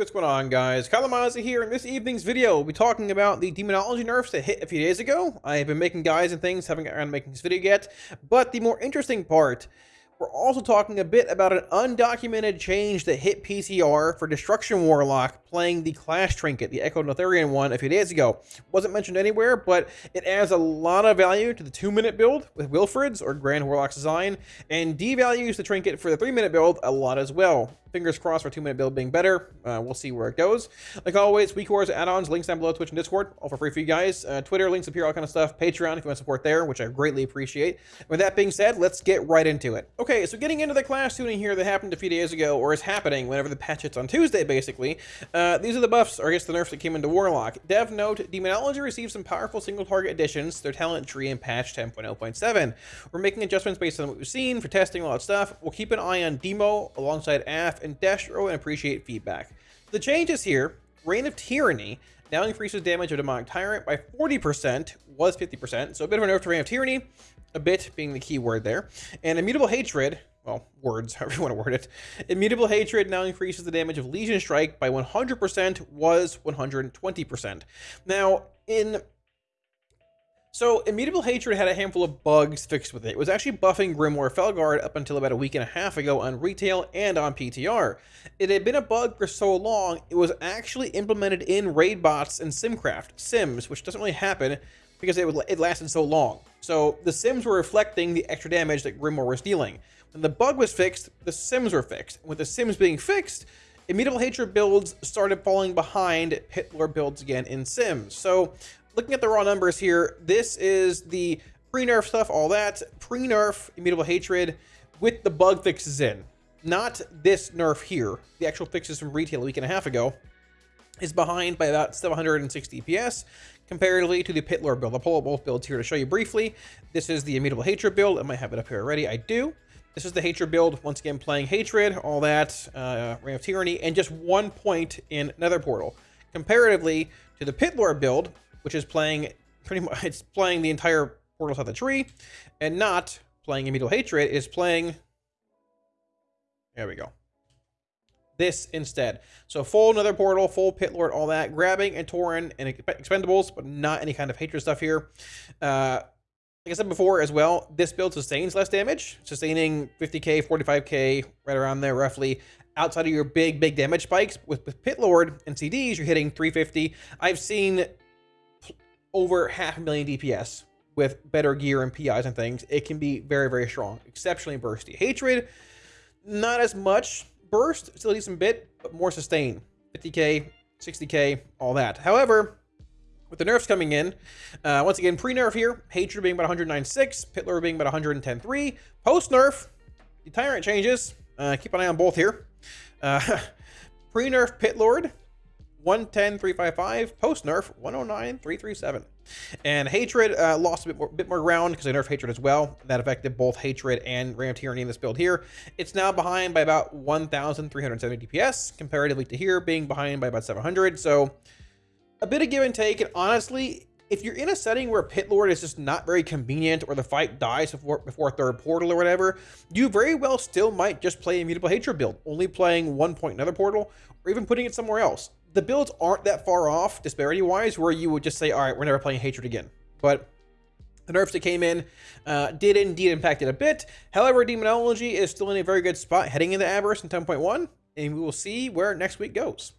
what's going on guys, Kalamazi here, in this evening's video we'll be talking about the demonology nerfs that hit a few days ago. I have been making guys and things, haven't gotten making this video yet, but the more interesting part we're also talking a bit about an undocumented change that hit PTR for Destruction Warlock playing the Class Trinket, the Echo Neltharion one, a few days ago. Wasn't mentioned anywhere, but it adds a lot of value to the 2-minute build with Wilfred's or Grand Warlock's design, and devalues the Trinket for the 3-minute build a lot as well. Fingers crossed for 2-minute build being better. Uh, we'll see where it goes. Like always, WeakAuras add-ons, links down below, Twitch and Discord, all for free for you guys. Uh, Twitter, links here, all kind of stuff. Patreon if you want support there, which I greatly appreciate. With that being said, let's get right into it. Okay, so getting into the Class tuning here that happened a few days ago, or is happening whenever the patch hits on Tuesday, basically. Uh, Uh, these are the buffs, or I guess the nerfs that came into Warlock. Dev note, Demonology received some powerful single target additions to their talent tree in patch 10.0.7. We're making adjustments based on what we've seen for testing all that stuff. We'll keep an eye on Demo alongside AF and Destro and appreciate feedback. The changes here, Reign of Tyranny now increases damage of Demonic Tyrant by 40%, was 50%, so a bit of a nerf to Reign of Tyranny, a bit being the key word there. And Immutable Hatred, well, words, however you want to word it. Immutable Hatred now increases the damage of Legion Strike by 100%, was 120%. Now, in so, Immutable Hatred had a handful of bugs fixed with it. It was actually buffing Grimoire Felguard up until about a week and a half ago on retail and on PTR. It had been a bug for so long, it was actually implemented in Raidbots and Simcraft, Sims, which doesn't really happen because it, would, it lasted so long. So, the Sims were reflecting the extra damage that Grimoire was dealing. When the bug was fixed, the Sims were fixed. With the Sims being fixed, Immutable Hatred builds started falling behind Pit Lord builds again in Sims. So, looking at the raw numbers here, this is the pre-nerf stuff, all that. Pre-nerf Immutable Hatred with the bug fixes in. Not this nerf here. The actual fixes from retail a week and a half ago is behind by about 760 PS comparatively to the Pitlord build. I'll pull up both builds here to show you briefly. This is the Immutable Hatred build. I might have it up here already. I do. This is the Hatred build. Once again, playing Hatred, all that, uh, Reign of Tyranny, and just one point in Nether Portal. Comparatively to the Pit Lord build, which is playing pretty much, it's playing the entire Portal South the tree, and not playing Immutable Hatred, is playing, there we go, this instead. So full Nether Portal, full Pit Lord, all that, grabbing Antoran and Expendables, but not any kind of Hatred stuff here. Uh, like I said before as well, this build sustains less damage, sustaining 50k, 45k, right around there roughly, outside of your big, big damage spikes. With, with Pit Lord and CDs, you're hitting 350. I've seen over half a million DPS with better gear and PIs and things. It can be very, very strong, exceptionally bursty. Hatred, not as much burst, still a decent bit, but more sustain. 50k, 60k, all that. However, with the nerfs coming in, uh, once again, pre-nerf here, Hatred being about 109.6, Pit Lord being about 110.3. Post-nerf, the Tyrant changes. Uh, keep an eye on both here. Uh, pre-nerf Pit Lord, 110.355. Post-nerf, 109.337. And Hatred uh, lost a bit more, bit more ground because I nerfed Hatred as well. That affected both Hatred and of Tyranny in this build here. It's now behind by about 1,370 DPS, comparatively to here being behind by about 700. So a bit of give and take, and honestly, if you're in a setting where Pit Lord is just not very convenient or the fight dies before, before third portal or whatever, you very well still might just play Immutable Hatred build, only playing one point another portal, or even putting it somewhere else. The builds aren't that far off, disparity-wise, where you would just say, all right, we're never playing Hatred again. But the nerfs that came in uh, did indeed impact it a bit. However, Demonology is still in a very good spot heading into Aberrus in 10.1, and we will see where next week goes.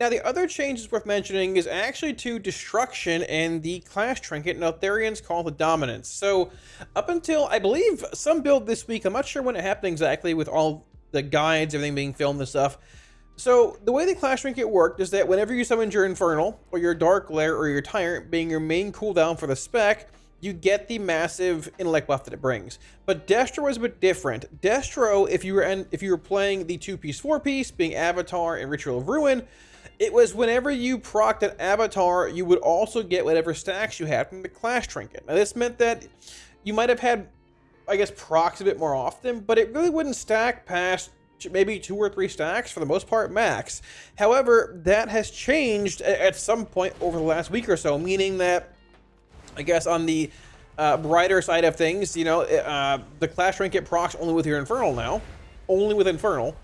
Now, the other change changes worth mentioning is actually to Destruction and the Class Trinket, Neltharion's Call to Dominance. So, up until, I believe, some build this week, I'm not sure when it happened exactly with all the guides, everything being filmed and stuff. So, the way the Class Trinket worked is that whenever you summoned your Infernal, or your Darkglare, or your Tyrant being your main cooldown for the spec, you get the massive intellect buff that it brings. But Destro is a bit different. Destro, if you were if you were playing the two-piece, four-piece, being Avatar and Ritual of Ruin, it was whenever you procced an avatar, you would also get whatever stacks you had from the Class Trinket. Now, this meant that you might have had, I guess, procs a bit more often, but it really wouldn't stack past maybe two or three stacks for the most part max. However, that has changed at some point over the last week or so, meaning that, I guess, on the uh, brighter side of things, you know, uh, the Class Trinket procs only with your Infernal now, only with Infernal.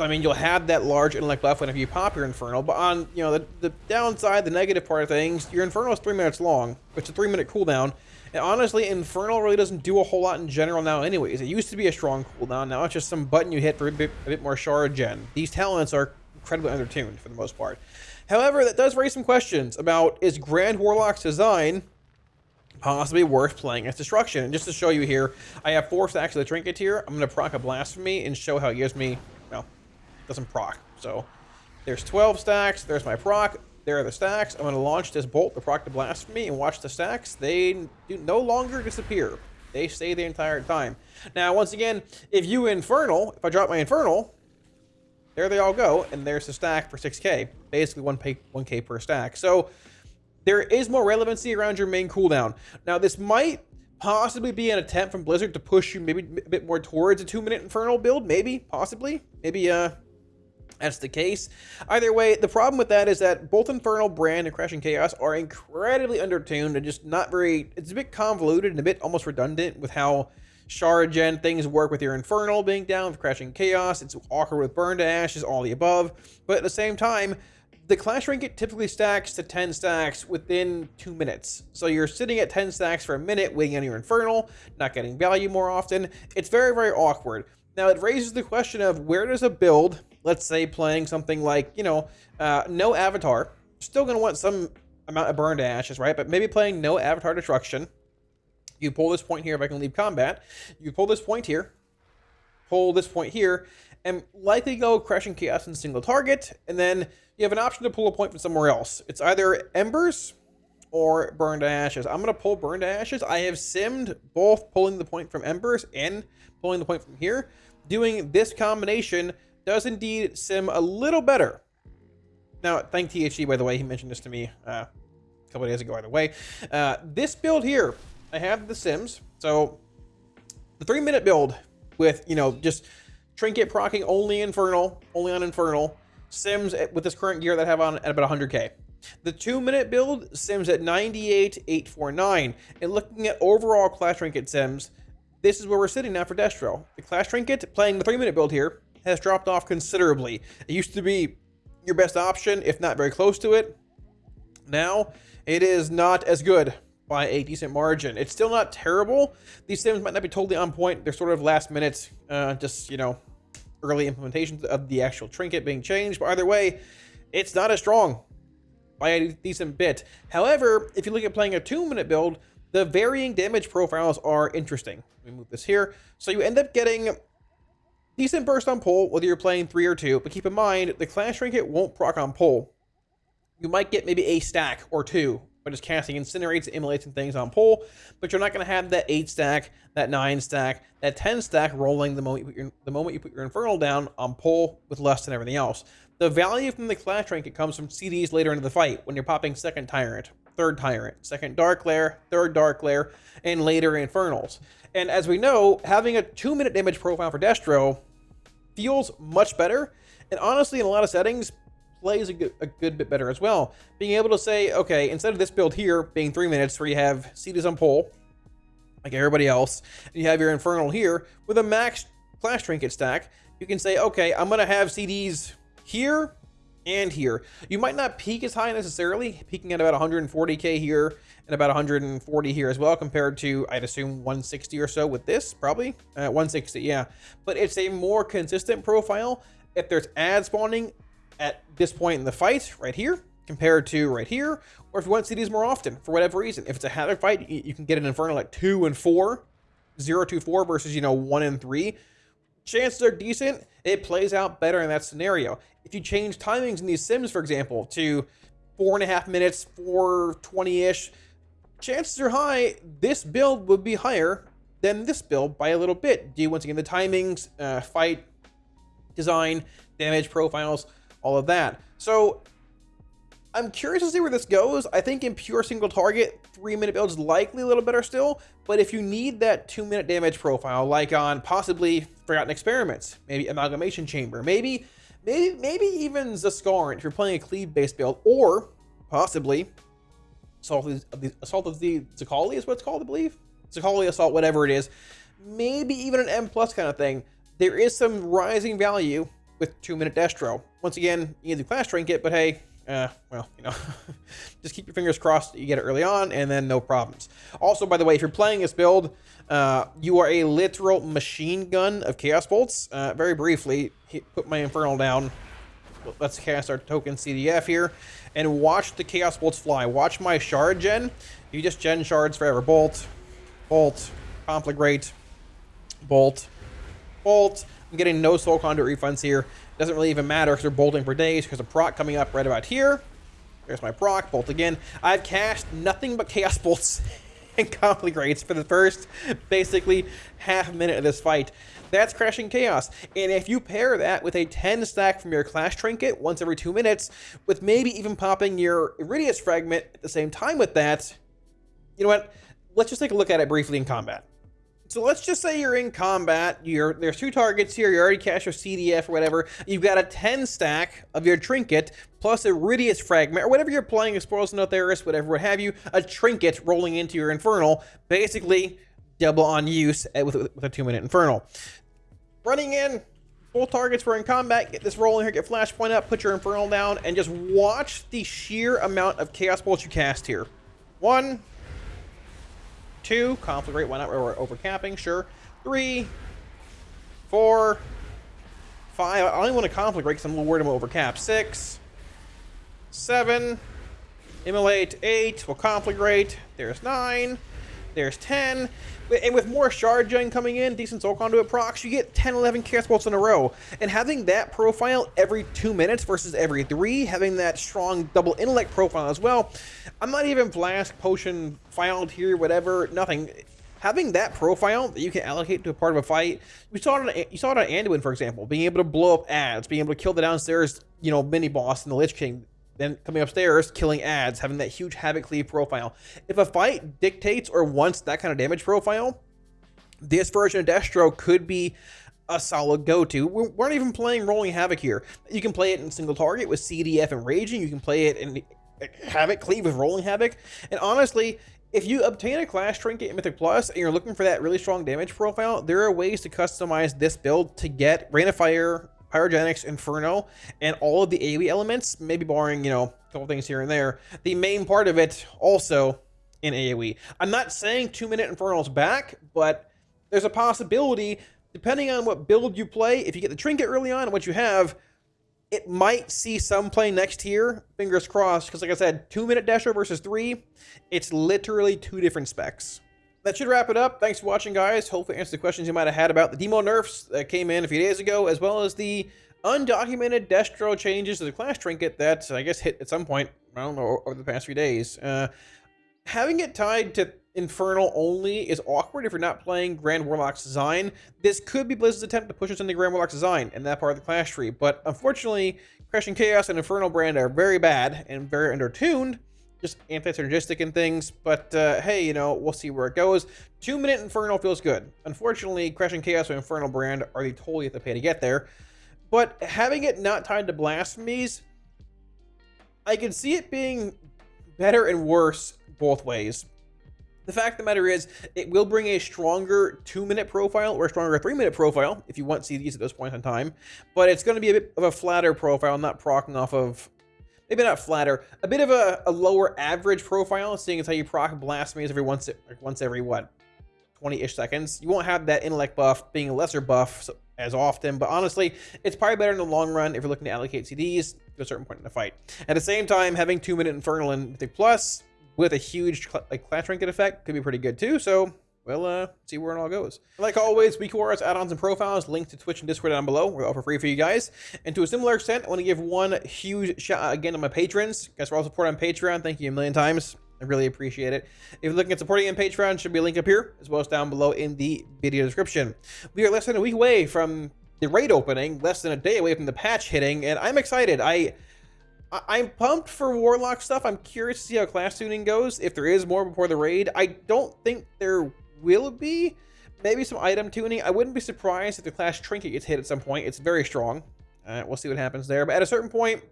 So I mean, you'll have that large intellect buff whenever you pop your Infernal, but on you know the, the downside, the negative part of things, your Infernal is three minutes long. It's a three minute cooldown, and honestly, Infernal really doesn't do a whole lot in general now anyways. It used to be a strong cooldown, now it's just some button you hit for a bit, a bit more shard gen. These talents are incredibly undertuned for the most part. However, that does raise some questions about is Grand Warlock's design possibly worth playing as Destruction. And just to show you here, I have four stacks of the Trinket here. I'm going to proc a Blasphemy and show how it gives me, doesn't proc. So there's 12 stacks. There's my proc. There are the stacks. I'm going to launch this bolt the proc to Blasphemy and watch the stacks. They do no longer disappear. They stay the entire time. Now, once again, if you Infernal, if I drop my Infernal, there they all go, and there's the stack for 6k. Basically 1k, 1k per stack. So there is more relevancy around your main cooldown. Now, this might possibly be an attempt from Blizzard to push you maybe a bit more towards a two-minute Infernal build, maybe, possibly. Maybe, uh, that's the case. Either way, the problem with that is that both Infernal, Brand, and Crashing Chaos are incredibly undertuned and just not very... It's a bit convoluted and a bit almost redundant with how Shard Gen things work with your Infernal being down, with Crashing Chaos. It's awkward with Burn to Ashes, all the above. But at the same time, the Class Trinket typically stacks to 10 stacks within 2 minutes. So you're sitting at 10 stacks for a minute waiting on your Infernal, not getting value more often. It's very, very awkward. Now it raises the question of where does a build, let's say playing something like, you know, uh, no Avatar, still going to want some amount of burn to ashes, right? But maybe playing no Avatar Destruction. You pull this point here if I can leave combat. You pull this point here, pull this point here, and likely go Crashing Chaos in single target, and then you have an option to pull a point from somewhere else. It's either Embers or Burn to Ashes. I'm going to pull Burn to Ashes. I have simmed both pulling the point from Embers and pulling the point from here. Doing this combination does indeed sim a little better. Now, thank THG, by the way. He mentioned this to me uh, a couple days ago, by the way. Uh, this build here, I have the sims. So, the three-minute build with, you know, just Trinket procking only Infernal, only on Infernal, sims with this current gear that I have on at about 100k. The two minute build sims at 98,849. And looking at overall Class Trinket sims, this is where we're sitting now for Destro. The Class Trinket, playing the three minute build here, has dropped off considerably. It used to be your best option, if not very close to it. Now, it is not as good by a decent margin. It's still not terrible. These sims might not be totally on point. They're sort of last minute, uh, just, you know, early implementations of the actual trinket being changed. But either way, it's not as strong by a decent bit. However, if you look at playing a two-minute build, the varying damage profiles are interesting. Let me move this here. So you end up getting decent burst on pull, whether you're playing three or two. But keep in mind, the Class Trinket won't proc on pull. You might get maybe a stack or two by just casting incinerates, immolates, and things on pull, but you're not going to have that eight stack, that nine stack, that ten stack rolling the moment you put your, the moment you put your infernal down on pull with less than everything else. The value from the class trinket comes from CDs later into the fight when you're popping second tyrant, third tyrant, second darkglare, third darkglare, and later infernals. And as we know, having a two minute damage profile for Destro feels much better. And honestly, in a lot of settings, plays a good, a good bit better as well. Being able to say, okay, instead of this build here being three minutes where you have CDs on pole, like everybody else, you have your Infernal here, with a max Class Trinket stack, you can say, okay, I'm going to have CDs here and here. You might not peak as high necessarily, peaking at about 140k here and about 140 here as well, compared to, I'd assume, 160 or so with this, probably. Uh, 160, yeah. But it's a more consistent profile. If there's ad spawning, at this point in the fight, right here, compared to right here, or if you want CDs more often, for whatever reason. If it's a Havoc fight, you can get an Infernal at 2 and 4, 0 to 4 versus, you know, 1 and 3. Chances are decent. It plays out better in that scenario. If you change timings in these sims, for example, to 4.5 minutes, 420-ish, chances are high this build would be higher than this build by a little bit. Do once again, the timings, uh, fight, design, damage profiles, all of that. So I'm curious to see where this goes. I think in pure single target, three minute build is likely a little better still. But if you need that two minute damage profile, like on possibly Forgotten Experiments, maybe Amalgamation Chamber, maybe, maybe, maybe even Zskarn if you're playing a cleave based build, or possibly Assault of the Assault of the Zaqali is what it's called, I believe. Zaqali Assault, whatever it is. Maybe even an M plus kind of thing. There is some rising value with two minute Destro. Once again, you need the class trinket, but hey, uh, well, you know, just keep your fingers crossed you get it early on, and then no problems. Also, by the way, if you're playing this build, uh, you are a literal machine gun of Chaos Bolts. Uh, very briefly, put my Infernal down. Let's cast our token CDF here, and watch the Chaos Bolts fly. Watch my shard gen. You just gen shards forever. Bolt, bolt, conflagrate, bolt, bolt. I'm getting no soul conduit refunds here. Doesn't really even matter because they're bolting for days because a proc coming up right about here. There's my proc, bolt again. I've cast nothing but chaos bolts and conflagrates for the first basically half minute of this fight. That's crashing chaos. And if you pair that with a 10 stack from your class trinket once every two minutes, with maybe even popping your Irideus fragment at the same time with that, you know what? Let's just take a look at it briefly in combat. So let's just say you're in combat, you're there's two targets here, you already cast your CDF or whatever, you've got a 10 stack of your trinket, plus a Irideus fragment, or whatever you're playing, Exploros Notheris, whatever, what have you, a trinket rolling into your Infernal, basically double on use with, with a two minute Infernal. Running in, both targets were in combat, get this rolling here, get Flashpoint up, put your Infernal down, and just watch the sheer amount of Chaos Bolts you cast here. One, Two, conflagrate, why not? We're overcapping, sure. Three, four, five. I only want to conflagrate because I'm a little worried about overcap. Six, seven, immolate, eight, we'll conflagrate. There's nine, there's ten. And with more Shard Gen coming in, decent Soul Conduit procs, you get 10, 11 Chaos Bolts in a row. And having that profile every two minutes versus every three, having that strong double intellect profile as well, I'm not even Flask, Potion, filed here, whatever, nothing. Having that profile that you can allocate to a part of a fight, we saw it on, you saw it on Anduin, for example, being able to blow up ads, being able to kill the downstairs, you know, mini boss in the Lich King, then coming upstairs, killing ads, having that huge Havoc Cleave profile. If a fight dictates or wants that kind of damage profile, this version of Destro could be a solid go-to. We aren't even playing Rolling Havoc here. You can play it in single target with CDF and Raging. You can play it in Havoc Cleave with Rolling Havoc. And honestly, if you obtain a Class Trinket in Mythic Plus and you're looking for that really strong damage profile, there are ways to customize this build to get Rain of Fire, Pyrogenics, Inferno, and all of the AoE elements, maybe barring, you know, a couple things here and there. The main part of it also in AoE. I'm not saying two minute Inferno's back, but there's a possibility, depending on what build you play, if you get the trinket early on and what you have, it might see some play next year. Fingers crossed, because like I said, two minute Destro versus three, it's literally two different specs that should wrap it up. Thanks for watching, guys. Hopefully answer the questions you might have had about the demo nerfs that came in a few days ago, as well as the undocumented Destro changes to the Class Trinket that I guess hit at some point, I don't know, over the past few days. Uh, having it tied to Infernal only is awkward if you're not playing Grand Warlock's design. This could be Blizzard's attempt to push us into Grand Warlock's design and that part of the Class tree, but unfortunately, Crashing Chaos and Infernal brand are very bad and very undertuned, just anti-synergistic and things. But uh, hey, you know, we'll see where it goes. Two Minute Inferno feels good. Unfortunately, Crashing Chaos and Infernal brand are the toll you have to pay to get there. But having it not tied to blasphemies, I can see it being better and worse both ways. The fact of the matter is, it will bring a stronger two-minute profile or a stronger three-minute profile if you want CDs at those points in time, but it's going to be a bit of a flatter profile, not procking off of maybe not flatter, a bit of a, a lower average profile, seeing as how you proc blasphemies every once like once every what 20-ish seconds. You won't have that intellect buff being a lesser buff as often, but honestly, it's probably better in the long run if you're looking to allocate CDs to a certain point in the fight. At the same time, having two minute Infernal and Mythic Plus with a huge like class Trinket effect could be pretty good too, so we'll uh, see where it all goes. Like always, WeakAuras, add-ons, and profiles, linked to Twitch and Discord down below. We're all for free for you guys. And to a similar extent, I want to give one huge shout out again to my patrons. Guys, for all support on Patreon, thank you a million times. I really appreciate it. If you're looking at supporting on Patreon, should be a link up here, as well as down below in the video description. We are less than a week away from the raid opening, less than a day away from the patch hitting, and I'm excited. I... I'm pumped for Warlock stuff. I'm curious to see how class tuning goes, if there is more before the raid. I don't think there will be. Maybe some item tuning. I wouldn't be surprised if the Class Trinket gets hit at some point. It's very strong. Uh, we'll see what happens there. But at a certain point,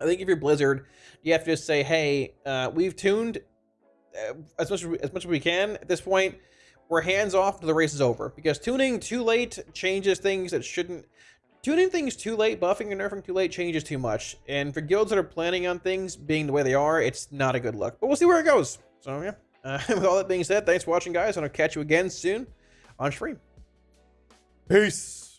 I think if you're Blizzard, you have to just say, hey, uh, we've tuned uh, as much as, we, as much as we can at this point. We're hands off, the race is over. Because tuning too late changes things that shouldn't tuning things too late, buffing and nerfing too late changes too much. And for guilds that are planning on things being the way they are, it's not a good look. But we'll see where it goes. So yeah, uh, with all that being said, thanks for watching, guys, and I'll catch you again soon on stream. Peace.